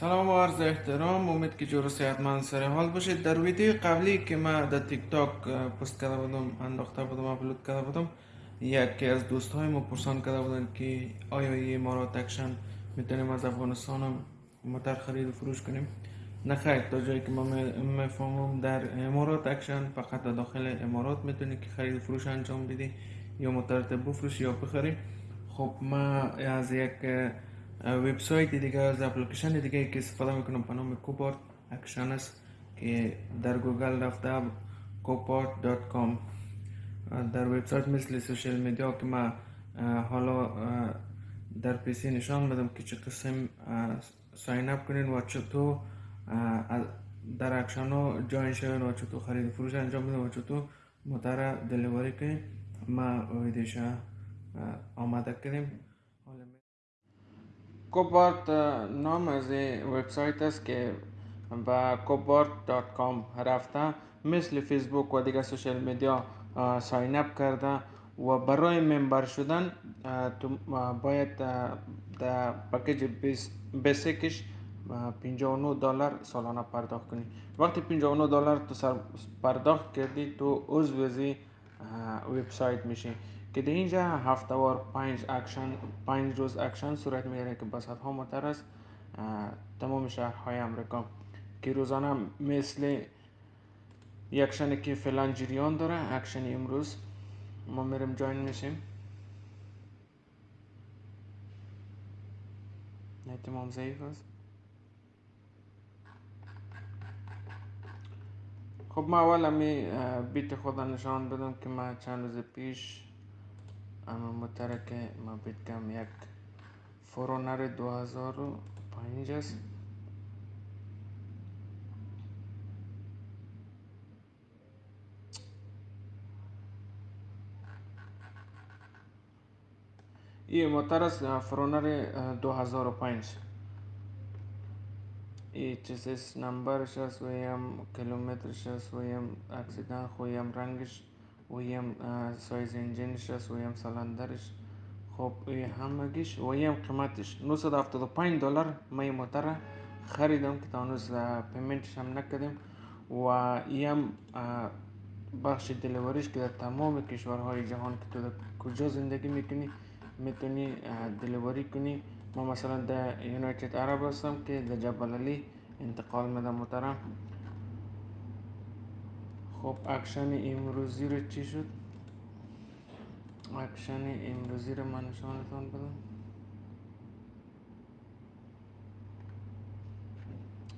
سلام و عرض احترام. امید که جور صحتمند سر حال باشید. در ویدیو قبلی که ما در تیک تاک پست کرده بودم انداخته بودم اپلود کرده بودم یکی از دوست های ما پرسان کرده بودن که آیا این امارات auction می‌تونیم از افغانستان موتر خرید و فروش کنیم؟ نه خیر تا جایی که ما می‌فهمم در امارات auction فقط در داخل امارات می‌تونی که خرید و فروش انجام بدی یا موتر بفروشی یا بخری. خب ما از یک وبسایت دیگه از اپلیکیشن دیگه که استفاده می‌کنم به نام Copart auction است که در گوگل رفته Copart.com در وبسایت مثل social media که ما حالا در PC نشان میدم که چه قسم sign up کنین و چطور در auction ها join شوین و چطور خرید فروش انجام بدین و چطور موتر delivery کنین ما ویدیوش آماده کردیم Copart نام از وبسایت است که با Copart.com رفته مثل فیسبوک و دیگه social media sign up کرده و برای member شدن تو باید در package basic ش 59 دلار سالانه پرداخت کنی وقتی 59 دلار تو سر پرداخت کردی تو عضو وبسایت میشی که در اینجا هفته‌وار پنج auction پنج روز auction صورت می‌گیره که با ها متر است تمام شهرهای امریکا که روزانه مثل auction ی که فعلا جریان داره auction امروز ما میریم join میشیم. احتمام ضعیف است. خب ما اول همی بیت خدا نشان بدم که ما چند روز پیش اما مترک ما کم یک فورونر دو هزار و پنج است. این موتر است فرونر دو هزار و پنج. این چیزش نمبرش است و هم کیلومترش است و هم اکسیدن و هم رنگش و هم سایز انجینش است و هم سلندرش. خب ای همگیش و هم قیمتش 975 دلار. این موتر خریدم که تانوز پیمنتش هم نکردیم. و هم بخش دلیوریش که در تمام کشورهای جهان که تو در کجا زندگی میکنی میتونی delivery کنی. ما مثلا در United Arab هستم که در جبل علی انتقال میدم محترم خب auction امروزی رو چی شد؟ auction امروزی رو من نشانتان بدم.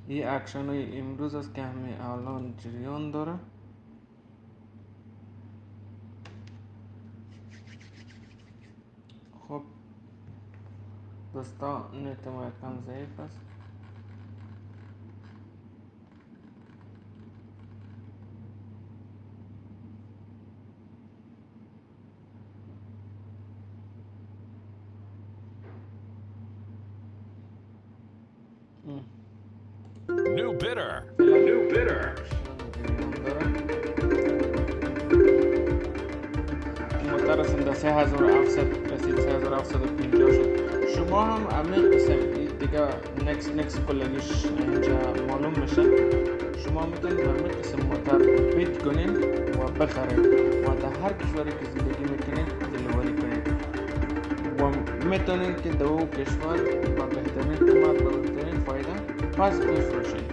این auction های امروز است که همه الان جریان داره. خب دوستان نت ما یکم ضعیف است. New bidder. New bidder. مترسم 3700 رسید 3750 شد شما هم همین قسم دیگه نکس نکس کلنیش اینجا معلوم میشه شما می‌تونید همین قسم موتر بیت کنین و بخرید و در هر کشوری که زندگی می‌کنید دلیوری کنید و می‌تونید که دو کشور با بهترین قیمت و بهترین فایده پس بفروشید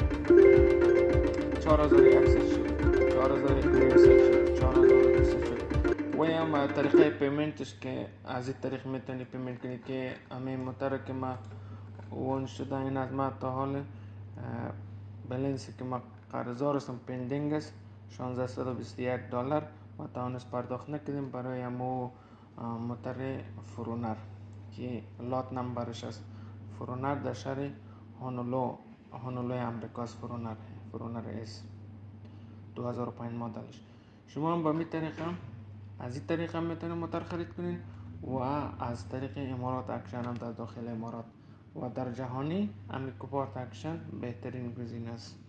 4100 شد. 4200 شد. 4200 شد. و هم طریقه پیمنتش که از این طریق میتونی پیمنت کنی که همین موتر که ما اون شده این از ما تا حال بلنسی که ما قرضار هستم پندینگ است. 1621 دلار. و تانست پرداخت نکردیم برای همو موتر فرونر که لات نمبرش است. فرونر در شهر هونولولو هونولولوی امریکاست 4Runner 4Runner اس 2005 مدلش شما هم با همی طریقه از این طریق هم می‌تونید موتر خرید کنین و از طریق امارات auction هم در داخل امارات و در جهانی همی Copart auction بهترین گزینه است